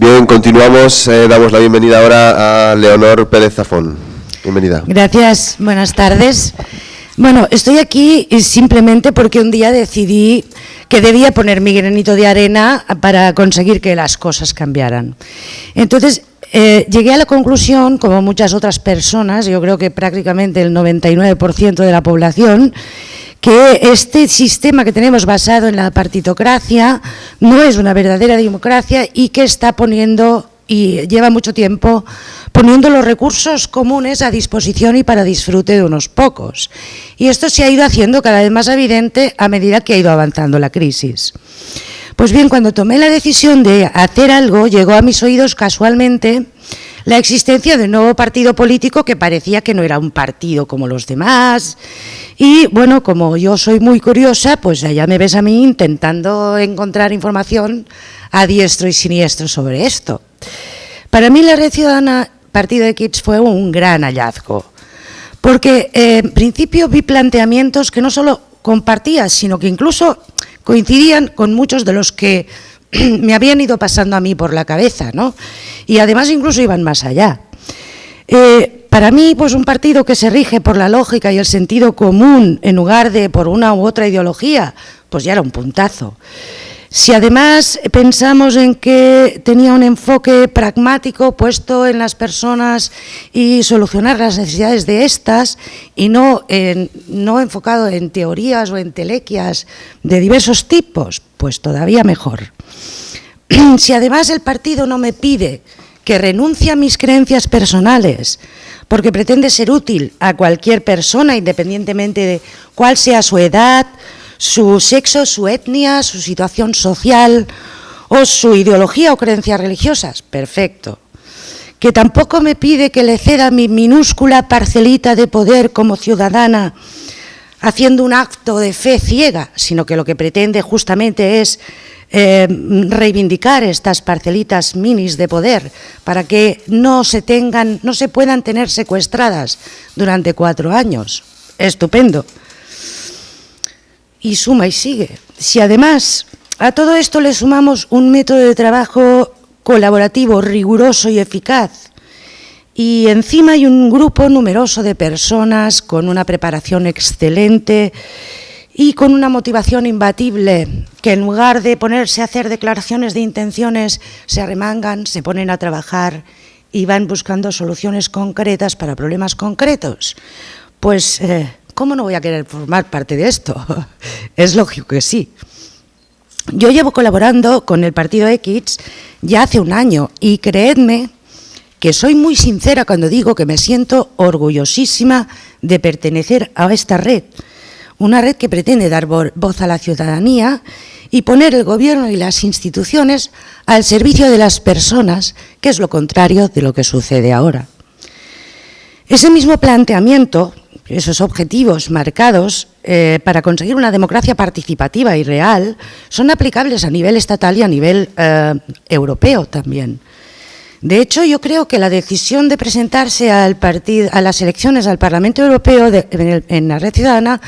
Bien, continuamos. Eh, damos la bienvenida ahora a Leonor Pérez Zafón. Bienvenida. Gracias, buenas tardes. Bueno, estoy aquí simplemente porque un día decidí que debía poner mi granito de arena para conseguir que las cosas cambiaran. Entonces, eh, llegué a la conclusión, como muchas otras personas, yo creo que prácticamente el 99% de la población, que este sistema que tenemos basado en la partitocracia no es una verdadera democracia y que está poniendo, y lleva mucho tiempo, poniendo los recursos comunes a disposición y para disfrute de unos pocos. Y esto se ha ido haciendo cada vez más evidente a medida que ha ido avanzando la crisis. Pues bien, cuando tomé la decisión de hacer algo, llegó a mis oídos casualmente la existencia de un nuevo partido político que parecía que no era un partido como los demás. Y bueno, como yo soy muy curiosa, pues ya me ves a mí intentando encontrar información a diestro y siniestro sobre esto. Para mí la Red Ciudadana Partido de Kids fue un gran hallazgo, porque eh, en principio vi planteamientos que no solo compartía, sino que incluso coincidían con muchos de los que me habían ido pasando a mí por la cabeza, ¿no? Y además incluso iban más allá. Eh, para mí, pues un partido que se rige por la lógica y el sentido común en lugar de por una u otra ideología, pues ya era un puntazo. Si además pensamos en que tenía un enfoque pragmático puesto en las personas y solucionar las necesidades de estas y no, no enfocado en teorías o en telequias de diversos tipos, pues todavía mejor. Si además el partido no me pide que renuncie a mis creencias personales porque pretende ser útil a cualquier persona independientemente de cuál sea su edad, su sexo, su etnia, su situación social o su ideología o creencias religiosas. Perfecto. Que tampoco me pide que le ceda mi minúscula parcelita de poder como ciudadana haciendo un acto de fe ciega, sino que lo que pretende justamente es eh, reivindicar estas parcelitas minis de poder para que no se tengan, no se puedan tener secuestradas durante cuatro años. Estupendo y suma y sigue. Si además a todo esto le sumamos un método de trabajo colaborativo, riguroso y eficaz, y encima hay un grupo numeroso de personas con una preparación excelente y con una motivación imbatible, que en lugar de ponerse a hacer declaraciones de intenciones, se arremangan, se ponen a trabajar y van buscando soluciones concretas para problemas concretos. Pues eh, ¿cómo no voy a querer formar parte de esto? es lógico que sí. Yo llevo colaborando con el Partido X ya hace un año y creedme que soy muy sincera cuando digo que me siento orgullosísima de pertenecer a esta red, una red que pretende dar voz a la ciudadanía y poner el gobierno y las instituciones al servicio de las personas, que es lo contrario de lo que sucede ahora. Ese mismo planteamiento esos objetivos marcados eh, para conseguir una democracia participativa y real son aplicables a nivel estatal y a nivel eh, europeo también. De hecho, yo creo que la decisión de presentarse al a las elecciones al Parlamento Europeo en, la Red Ciudadana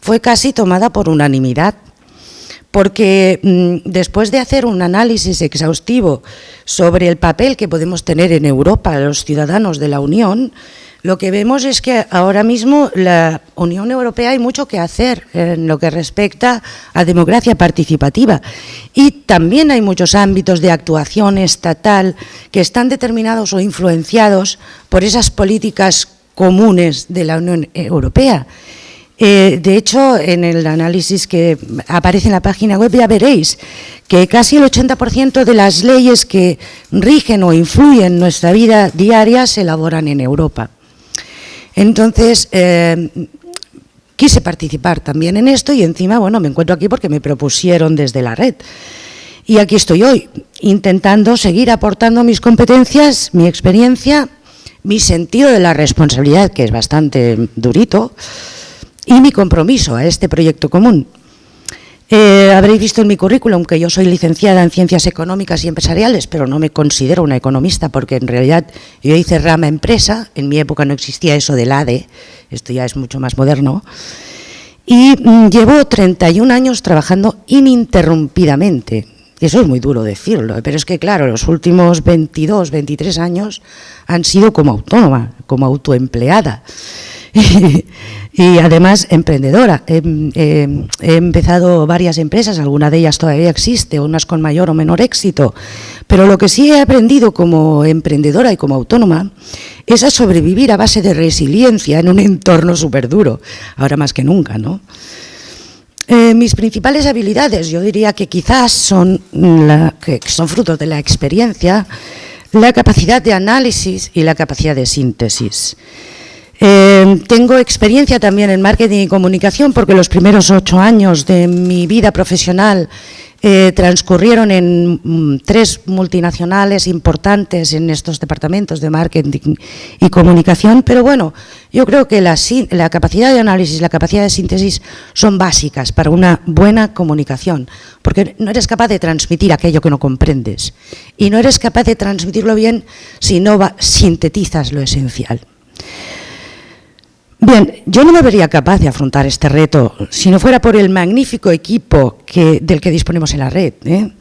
fue casi tomada por unanimidad, porque mm, después de hacer un análisis exhaustivo sobre el papel que podemos tener en Europa los ciudadanos de la Unión, lo que vemos es que ahora mismo la Unión Europea hay mucho que hacer en lo que respecta a democracia participativa y también hay muchos ámbitos de actuación estatal que están determinados o influenciados por esas políticas comunes de la Unión Europea. Eh, de hecho, en el análisis que aparece en la página web ya veréis que casi el 80% de las leyes que rigen o influyen en nuestra vida diaria se elaboran en Europa. Entonces, eh, quise participar también en esto y encima, bueno, me encuentro aquí porque me propusieron desde la red. Y aquí estoy hoy, intentando seguir aportando mis competencias, mi experiencia, mi sentido de la responsabilidad, que es bastante durito, y mi compromiso a este proyecto común. Eh, habréis visto en mi currículum que yo soy licenciada en Ciencias Económicas y Empresariales, pero no me considero una economista porque en realidad yo hice rama empresa, en mi época no existía eso del ADE, esto ya es mucho más moderno, y mm, llevo 31 años trabajando ininterrumpidamente Eso es muy duro decirlo, pero es que claro, los últimos 22, 23 años han sido como autónoma, como autoempleada. y, además emprendedora. He, empezado varias empresas, alguna de ellas todavía existe, unas con mayor o menor éxito, pero lo que sí he aprendido como emprendedora y como autónoma es a sobrevivir a base de resiliencia en un entorno súper duro, ahora más que nunca, ¿no? Eh, mis principales habilidades, yo diría que quizás son, la, son frutos de la experiencia, la capacidad de análisis y la capacidad de síntesis. Eh, tengo experiencia también en marketing y comunicación porque los primeros ocho años de mi vida profesional eh, transcurrieron en mm, tres multinacionales importantes en estos departamentos de marketing y comunicación, pero bueno, yo creo que la, la capacidad de análisis la capacidad de síntesis son básicas para una buena comunicación, porque no eres capaz de transmitir aquello que no comprendes y no eres capaz de transmitirlo bien si no sintetizas lo esencial. Bien, yo no me vería capaz de afrontar este reto si no fuera por el magnífico equipo del que disponemos en la red. ¿eh?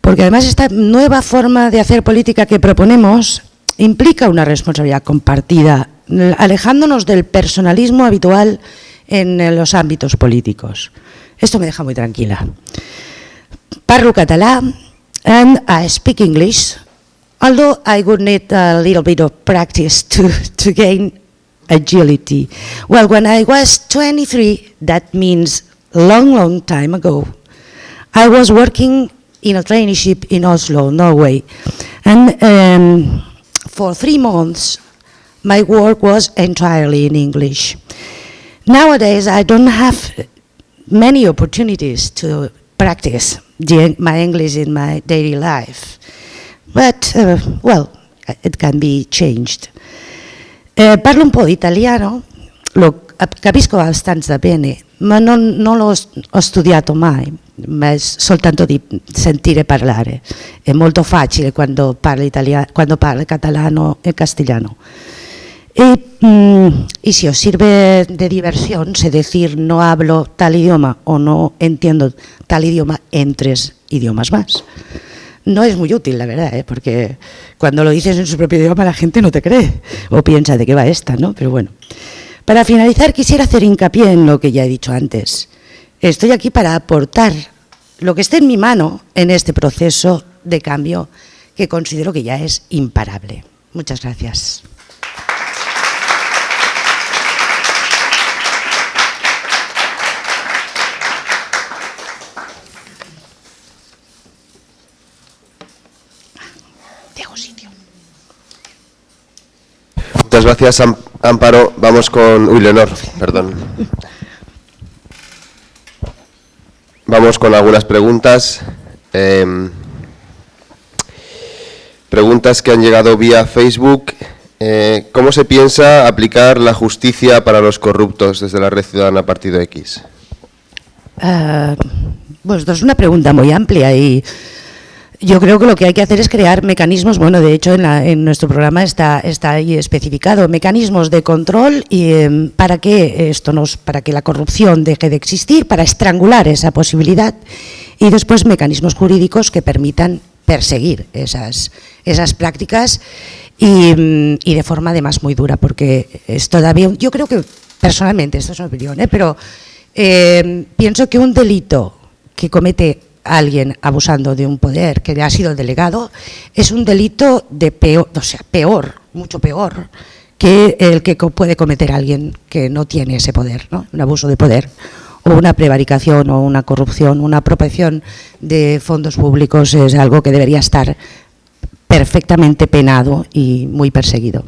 Porque además esta nueva forma de hacer política que proponemos implica una responsabilidad compartida, alejándonos del personalismo habitual en los ámbitos políticos. Esto me deja muy tranquila. Parlo català and I speak English, although I would need a little bit of practice to, to gain agility. Well, when I was 23, that means long, long time ago, I was working in a traineeship in Oslo, Norway. And um, for three months, my work was entirely in English. Nowadays, I don't have many opportunities to practice my English in my daily life. But, uh, well, it can be changed. Eh, parlo un po' italiano, lo capisco abbastanza bene, ma non, non l'ho studiato mai, ma è soltanto di sentire parlare. È molto facile quando italiano, quando parli catalano e castellano. Y, si os sirve de diversión, sé decir no hablo tal idioma o no entiendo tal idioma en tres idiomas más no es muy útil, la verdad, ¿eh? porque cuando lo dices en su propio idioma la gente no te cree o piensa de qué va esta, ¿no? Pero bueno. Para finalizar quisiera hacer hincapié en lo que ya he dicho antes. Estoy aquí para aportar lo que esté en mi mano en este proceso de cambio que considero que ya es imparable. Muchas gracias. Muchas gracias, Amparo. Vamos con... Uy, Leonor, perdón. Vamos con algunas preguntas. Em, preguntas que han llegado vía Facebook. Eh, ¿Cómo se piensa aplicar la justicia para los corruptos desde la Red Ciudadana Partido X? Pues es una pregunta muy amplia y yo creo que lo que hay que hacer es crear mecanismos, bueno, de hecho en, nuestro programa está, está ahí especificado, mecanismos de control em, para, que esto nos, para que la corrupción deje de existir, para estrangular esa posibilidad y después mecanismos jurídicos que permitan perseguir esas, esas prácticas y, em, de forma además muy dura, porque es todavía, yo creo que personalmente, esto es una opinión, ¿eh? pero em, pienso que un delito que comete alguien abusando de un poder que ha sido delegado, es un delito de peor, o sea, peor, mucho peor, que el que puede cometer alguien que no tiene ese poder, ¿no? un abuso de poder, o una prevaricación, o una corrupción, una apropiación de fondos públicos es algo que debería estar perfectamente penado y muy perseguido.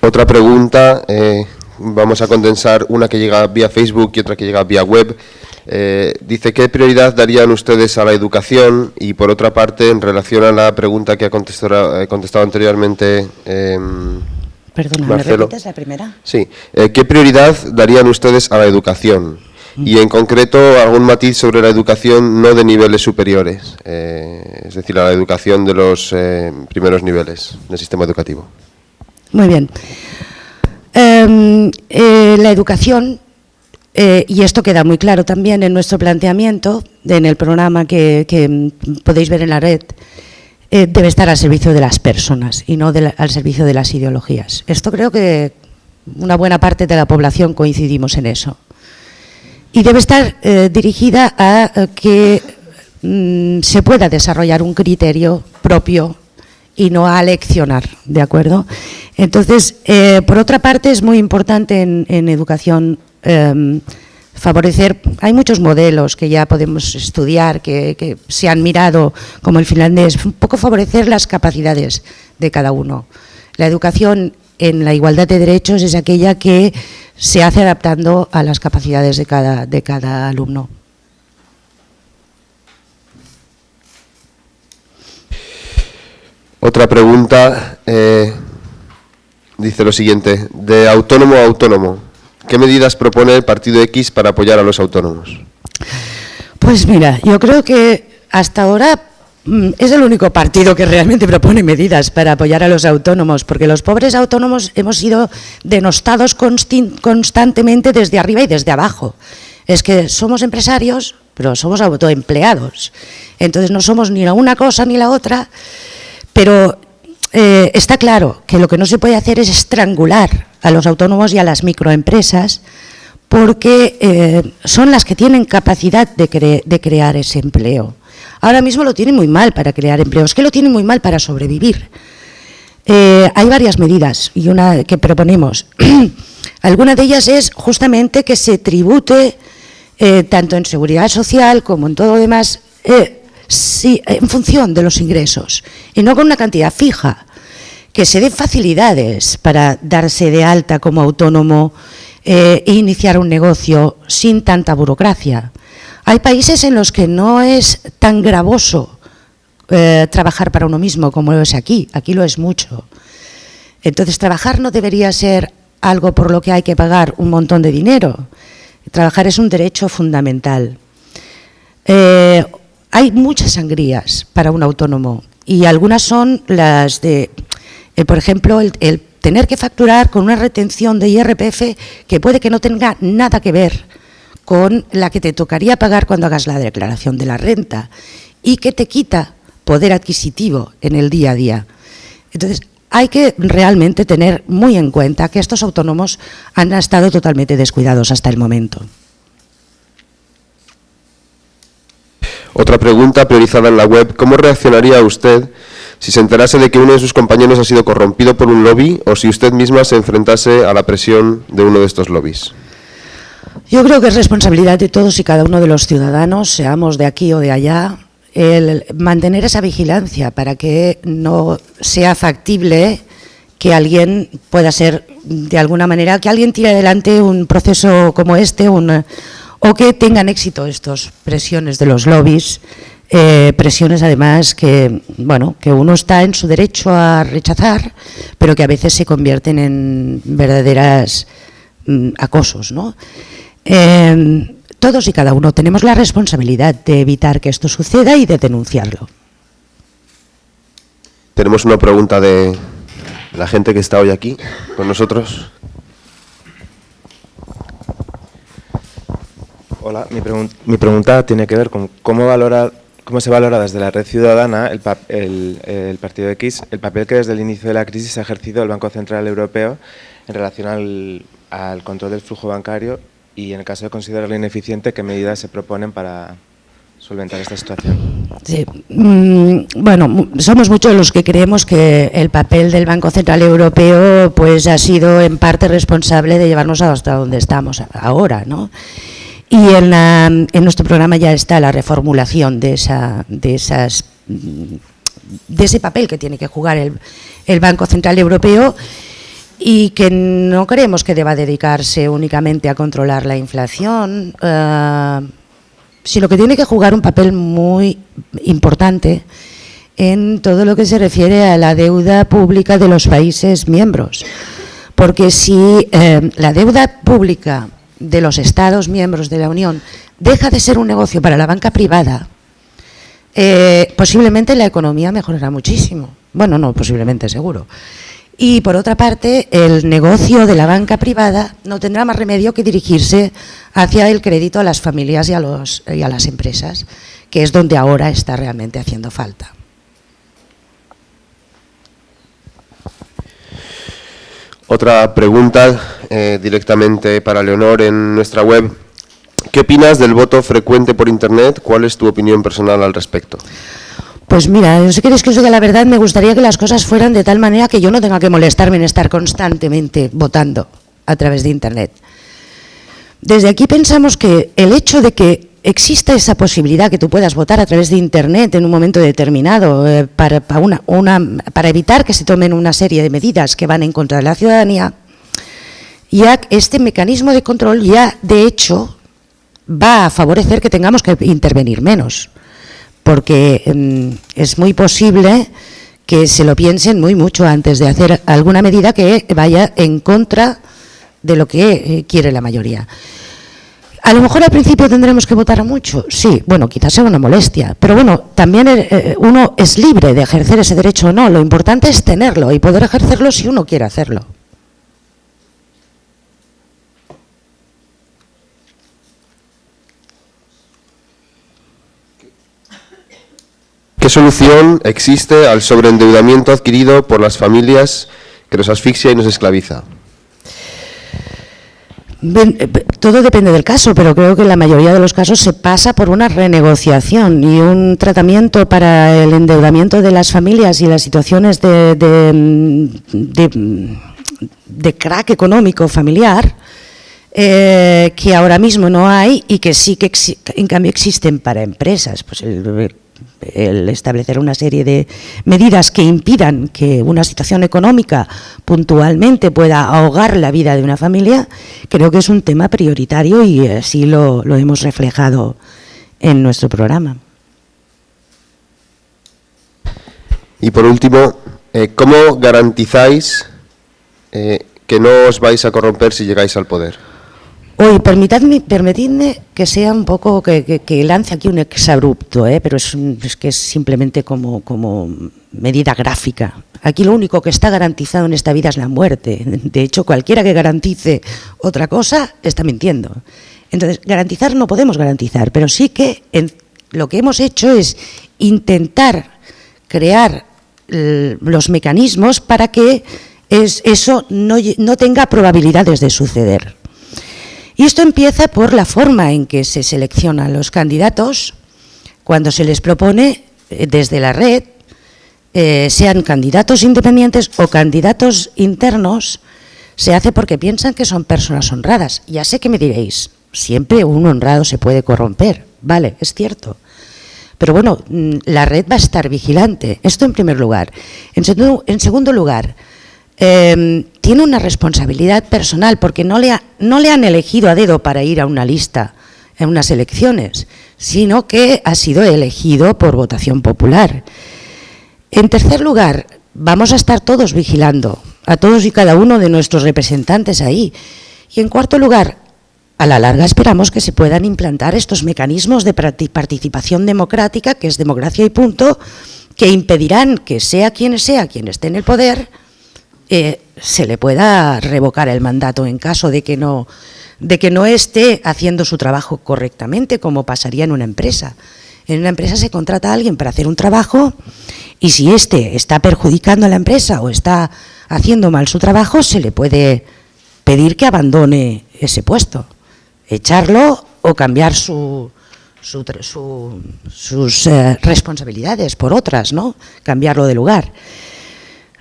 Otra pregunta, eh, vamos a condensar una que llega vía Facebook y otra que llega vía web. Eh, dice, ¿qué prioridad darían ustedes a la educación? Y por otra parte, en relación a la pregunta que ha contestado, eh, contestado anteriormente eh, Perdona, ¿me repites la primera? Sí. Eh, ¿Qué prioridad darían ustedes a la educación? Y en concreto, algún matiz sobre la educación no de niveles superiores, es decir, a la educación de los primeros niveles del sistema educativo. Muy bien. Em, eh, la educación Eh, y esto queda muy claro también en nuestro planteamiento, en el programa que, podéis ver en la red, eh, debe estar al servicio de las personas y no al servicio de las ideologías. Esto creo que una buena parte de la población coincidimos en eso. Y debe estar dirigida a que mm, se pueda desarrollar un criterio propio y no a leccionar, ¿de acuerdo? Entonces, por otra parte, es muy importante en educación Em, favorecer, hay muchos modelos que ya podemos estudiar, que, se han mirado, como el finlandés, un poco favorecer las capacidades de cada uno. La educación en la igualdad de derechos es aquella que se hace adaptando a las capacidades de cada, de cada alumno. Otra pregunta eh, dice lo siguiente, de autónomo a autónomo, ¿Qué medidas propone el Partido X para apoyar a los autónomos? Pues mira, yo creo que hasta ahora mm, es el único partido que realmente propone medidas para apoyar a los autónomos, porque los pobres autónomos hemos sido denostados constantemente desde arriba y desde abajo. Es que somos empresarios, pero somos autoempleados. Entonces no somos ni la una cosa ni la otra, pero eh, está claro que lo que no se puede hacer es estrangular a los autónomos y a las microempresas porque eh, son las que tienen capacidad de, crear ese empleo. Ahora mismo lo tienen muy mal para crear empleo, es que lo tienen muy mal para sobrevivir. Eh, hay varias medidas y una que proponemos. Alguna de ellas es justamente que se tribute tanto en seguridad social como en todo lo demás en función de los ingresos y no con una cantidad fija, que se den facilidades para darse de alta como autónomo eh, e iniciar un negocio sin tanta burocracia. Hay países en los que no es tan gravoso eh, trabajar para uno mismo como lo es aquí, aquí lo es mucho. Entonces trabajar no debería ser algo por lo que hay que pagar un montón de dinero. Trabajar es un derecho fundamental. Eh, hay muchas sangrías para un autónomo y algunas son las de, eh, por ejemplo, el, tener que facturar con una retención de IRPF que puede que no tenga nada que ver con la que te tocaría pagar cuando hagas la declaración de la renta y que te quita poder adquisitivo en el día a día. Entonces, hay que realmente tener muy en cuenta que estos autónomos han estado totalmente descuidados hasta el momento. Otra pregunta priorizada en la web, ¿cómo reaccionaría usted si se enterase de que uno de sus compañeros ha sido corrompido por un lobby o si usted misma se enfrentase a la presión de uno de estos lobbies? Yo creo que es responsabilidad de todos y cada uno de los ciudadanos, seamos de aquí o de allá, el mantener esa vigilancia para que no sea factible que alguien pueda ser, de alguna manera, que alguien tire adelante un proceso como este, o que tengan éxito estas presiones de los lobbies, eh, presiones además que, bueno, que uno está en su derecho a rechazar, pero que a veces se convierten en verdaderas mm, acosos. ¿no? Em, todos y cada uno tenemos la responsabilidad de evitar que esto suceda y de denunciarlo. Tenemos una pregunta de la gente que está hoy aquí con nosotros. Hola, mi, pregunta tiene que ver con cómo, valora, cómo se valora desde la red ciudadana el, Partido X el papel que desde el inicio de la crisis ha ejercido el Banco Central Europeo en relación al, control del flujo bancario y en el caso de considerarlo ineficiente, qué medidas se proponen para solventar esta situación. Sí. Mm, bueno, somos muchos los que creemos que el papel del Banco Central Europeo pues ha sido en parte responsable de llevarnos hasta donde estamos ahora, ¿no? Y en, nuestro programa ya está la reformulación de, esa, de, esas, de ese papel que tiene que jugar el, el Banco Central Europeo y que no creemos que deba dedicarse únicamente a controlar la inflación, eh, sino que tiene que jugar un papel muy importante en todo lo que se refiere a la deuda pública de los países miembros. Porque si eh, la deuda pública de los Estados miembros de la Unión deja de ser un negocio para la banca privada, eh, posiblemente la economía mejorará muchísimo. Bueno, no, posiblemente, seguro. Y por otra parte, el negocio de la banca privada no tendrá más remedio que dirigirse hacia el crédito a las familias y a, los, y a las empresas, que es donde ahora está realmente haciendo falta. Otra pregunta eh, directamente para Leonor en nuestra web. ¿Qué opinas del voto frecuente por Internet? ¿Cuál es tu opinión personal al respecto? Pues mira, no sé queréis que os diga la verdad, me gustaría que las cosas fueran de tal manera que yo no tenga que molestarme en estar constantemente votando a través de Internet. Desde aquí pensamos que el hecho de que exista esa posibilidad que tú puedas votar a través de Internet en un momento determinado eh, para, una, para evitar que se tomen una serie de medidas que van en contra de la ciudadanía, ya este mecanismo de control ya de hecho va a favorecer que tengamos que intervenir menos porque em, es muy posible que se lo piensen muy mucho antes de hacer alguna medida que vaya en contra de lo que eh, quiere la mayoría. A lo mejor al principio tendremos que votar mucho, sí, bueno, quizás sea una molestia, pero bueno, también eh, eh, uno es libre de ejercer ese derecho o no, lo importante es tenerlo y poder ejercerlo si uno quiere hacerlo. ¿Qué solución existe al sobreendeudamiento adquirido por las familias que nos asfixia y nos esclaviza? Eh, todo depende del caso, pero creo que en la mayoría de los casos se pasa por una renegociación y un tratamiento para el endeudamiento de las familias y las situaciones de, de, crack económico familiar eh, que ahora mismo no hay y que sí que en cambio existen para empresas. Pues el establecer una serie de medidas que impidan que una situación económica puntualmente pueda ahogar la vida de una familia, creo que es un tema prioritario y así lo, hemos reflejado en nuestro programa. Y por último, eh, ¿cómo garantizáis eh, que no os vais a corromper si llegáis al poder? Hoy, permitidme, permitidme que sea un poco, que, lance aquí un exabrupto, ¿eh? pero es, que es simplemente como, como medida gráfica. Aquí lo único que está garantizado en esta vida es la muerte. De hecho, cualquiera que garantice otra cosa está mintiendo. Entonces, garantizar no podemos garantizar, pero sí que lo que hemos hecho es intentar crear los mecanismos para que eso no tenga probabilidades de suceder. Y esto empieza por la forma en que se seleccionan los candidatos cuando se les propone eh, desde la red, eh, sean candidatos independientes o candidatos internos, se hace porque piensan que son personas honradas. Ya sé que me diréis, siempre un honrado se puede corromper, vale, es cierto. Pero bueno, mm, la red va a estar vigilante, esto en primer lugar. En, en segundo lugar, Em, tiene una responsabilidad personal porque no le, no le han elegido a dedo para ir a una lista en unas elecciones, sino que ha sido elegido por votación popular. En tercer lugar, vamos a estar todos vigilando a todos y cada uno de nuestros representantes ahí. Y en cuarto lugar, a la larga esperamos que se puedan implantar estos mecanismos de participación democrática, que es democracia y punto, que impedirán que sea quien sea quien esté en el poder, eh, se le pueda revocar el mandato en caso de que, no, de que no esté haciendo su trabajo correctamente, como pasaría en una empresa. En una empresa se contrata a alguien para hacer un trabajo y si éste está perjudicando a la empresa o está haciendo mal su trabajo, se le puede pedir que abandone ese puesto, echarlo o cambiar su, sus eh, responsabilidades por otras, ¿no? cambiarlo de lugar.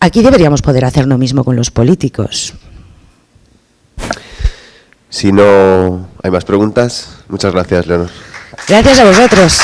Aquí deberíamos poder hacer lo mismo con los políticos. Si no hay más preguntas, muchas gracias, Leonor. Gracias a vosotros.